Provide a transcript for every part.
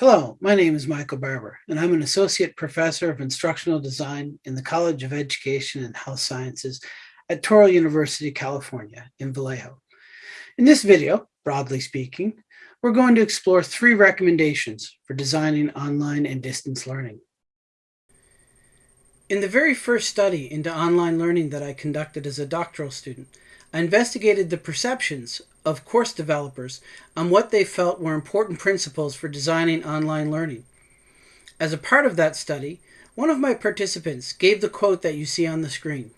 Hello, my name is Michael Barbour, and I'm an Associate Professor of Instructional Design in the College of Education and Health Sciences at Touro University, California in Vallejo. In this video, broadly speaking, we're going to explore three recommendations for designing online and distance learning. In the very first study into online learning that I conducted as a doctoral student, I investigated the perceptions of course developers on what they felt were important principles for designing online learning. As a part of that study, one of my participants gave the quote that you see on the screen.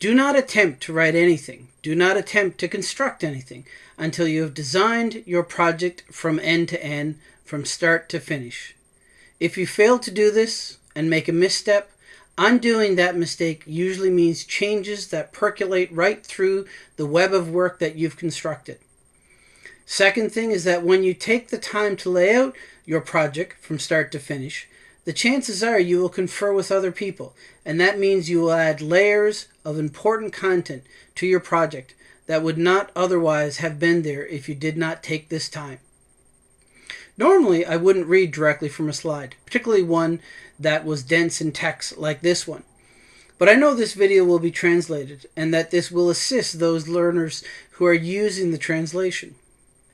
Do not attempt to write anything, do not attempt to construct anything until you have designed your project from end to end, from start to finish. If you fail to do this and make a misstep, Undoing that mistake usually means changes that percolate right through the web of work that you've constructed. Second thing is that when you take the time to lay out your project from start to finish, the chances are you will confer with other people, and that means you will add layers of important content to your project that would not otherwise have been there if you did not take this time. Normally, I wouldn't read directly from a slide, particularly one that was dense in text like this one. But I know this video will be translated and that this will assist those learners who are using the translation.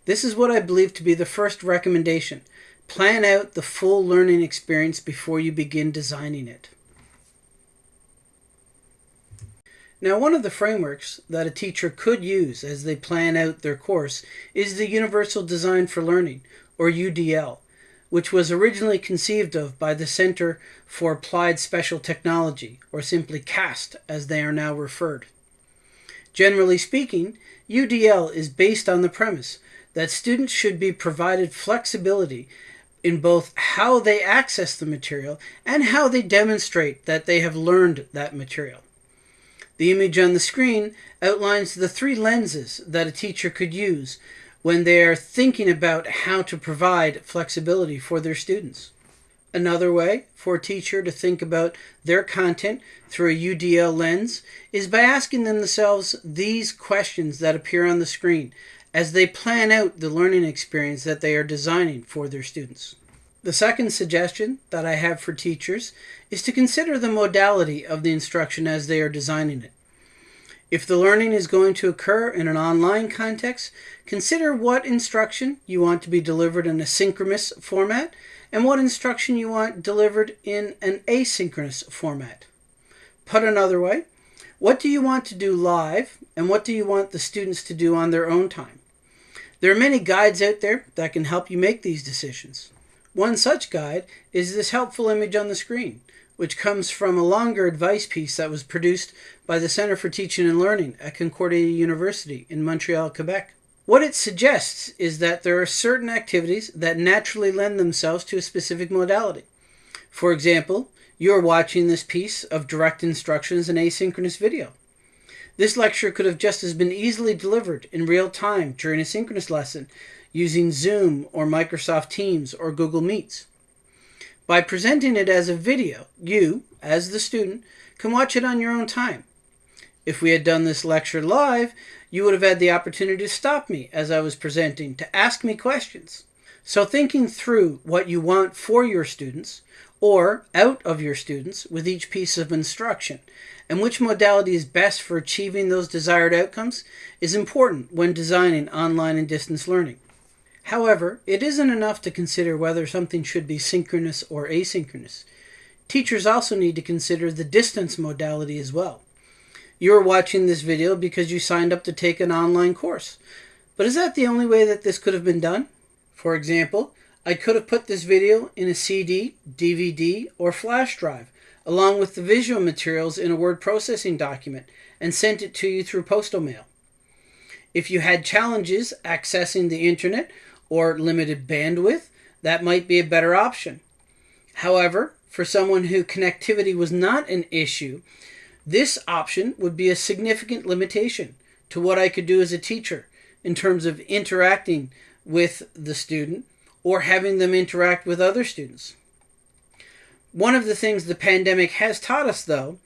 This is what I believe to be the first recommendation. Plan out the full learning experience before you begin designing it. Now, one of the frameworks that a teacher could use as they plan out their course is the Universal Design for Learning, or UDL, which was originally conceived of by the Center for Applied Special Technology, or simply CAST as they are now referred. Generally speaking, UDL is based on the premise that students should be provided flexibility in both how they access the material and how they demonstrate that they have learned that material. The image on the screen outlines the three lenses that a teacher could use when they're thinking about how to provide flexibility for their students. Another way for a teacher to think about their content through a UDL lens is by asking themselves these questions that appear on the screen as they plan out the learning experience that they are designing for their students. The second suggestion that I have for teachers is to consider the modality of the instruction as they are designing it. If the learning is going to occur in an online context, consider what instruction you want to be delivered in a synchronous format and what instruction you want delivered in an asynchronous format. Put another way, what do you want to do live and what do you want the students to do on their own time? There are many guides out there that can help you make these decisions. One such guide is this helpful image on the screen which comes from a longer advice piece that was produced by the Center for Teaching and Learning at Concordia University in Montreal, Quebec. What it suggests is that there are certain activities that naturally lend themselves to a specific modality. For example, you are watching this piece of direct instructions in asynchronous video. This lecture could have just as been easily delivered in real time during a synchronous lesson using Zoom or Microsoft Teams or Google Meets. By presenting it as a video, you, as the student, can watch it on your own time. If we had done this lecture live, you would have had the opportunity to stop me as I was presenting, to ask me questions. So thinking through what you want for your students, or out of your students with each piece of instruction, and which modality is best for achieving those desired outcomes is important when designing online and distance learning. However, it isn't enough to consider whether something should be synchronous or asynchronous. Teachers also need to consider the distance modality as well. You're watching this video because you signed up to take an online course. But is that the only way that this could have been done? For example, I could have put this video in a CD, DVD, or flash drive, along with the visual materials in a word processing document, and sent it to you through postal mail. If you had challenges accessing the internet or limited bandwidth, that might be a better option. However, for someone who connectivity was not an issue, this option would be a significant limitation to what I could do as a teacher in terms of interacting with the student or having them interact with other students. One of the things the pandemic has taught us, though,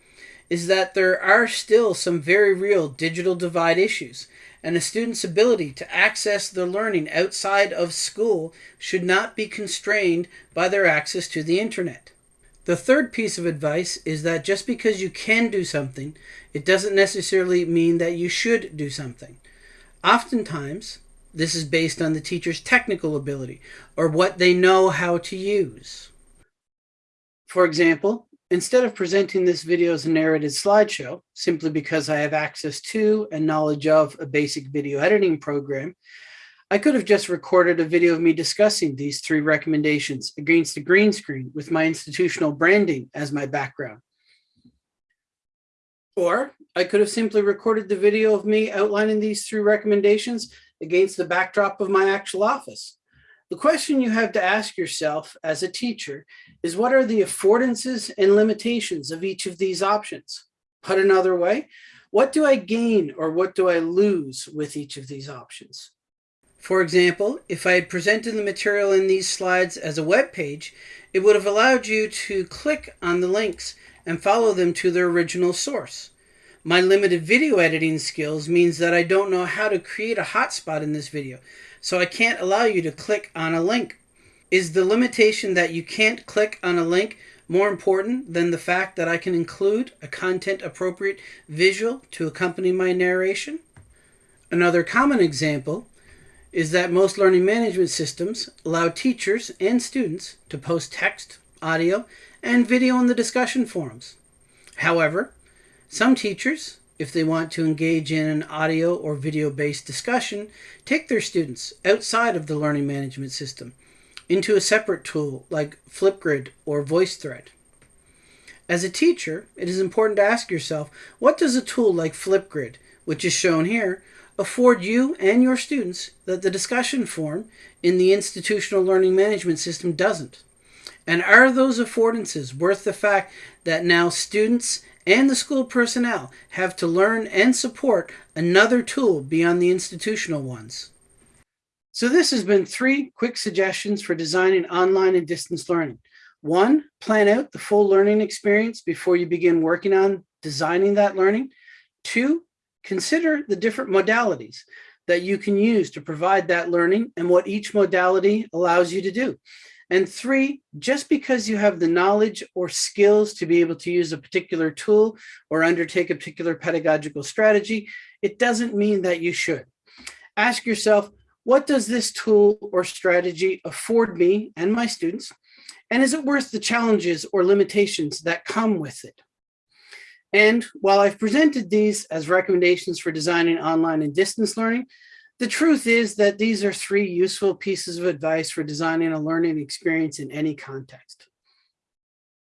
is that there are still some very real digital divide issues and a student's ability to access their learning outside of school should not be constrained by their access to the internet. The third piece of advice is that just because you can do something, it doesn't necessarily mean that you should do something. Oftentimes, this is based on the teacher's technical ability or what they know how to use. For example, instead of presenting this video as a narrated slideshow, simply because I have access to and knowledge of a basic video editing program, I could have just recorded a video of me discussing these three recommendations against a green screen with my institutional branding as my background. Or I could have simply recorded the video of me outlining these three recommendations against the backdrop of my actual office. The question you have to ask yourself as a teacher is what are the affordances and limitations of each of these options? Put another way, what do I gain or what do I lose with each of these options? For example, if I had presented the material in these slides as a web page, it would have allowed you to click on the links and follow them to their original source. My limited video editing skills means that I don't know how to create a hotspot in this video, so I can't allow you to click on a link. Is the limitation that you can't click on a link more important than the fact that I can include a content appropriate visual to accompany my narration? Another common example is that most learning management systems allow teachers and students to post text, audio, and video in the discussion forums. However, some teachers, if they want to engage in an audio or video based discussion, take their students outside of the learning management system into a separate tool like Flipgrid or VoiceThread. As a teacher, it is important to ask yourself, what does a tool like Flipgrid, which is shown here, afford you and your students that the discussion forum in the institutional learning management system doesn't? And are those affordances worth the fact that now students and the school personnel have to learn and support another tool beyond the institutional ones? So this has been three quick suggestions for designing online and distance learning. One, plan out the full learning experience before you begin working on designing that learning. Two, consider the different modalities that you can use to provide that learning and what each modality allows you to do. And three, just because you have the knowledge or skills to be able to use a particular tool or undertake a particular pedagogical strategy, it doesn't mean that you should. Ask yourself, what does this tool or strategy afford me and my students? And is it worth the challenges or limitations that come with it? And while I've presented these as recommendations for designing online and distance learning, the truth is that these are three useful pieces of advice for designing a learning experience in any context.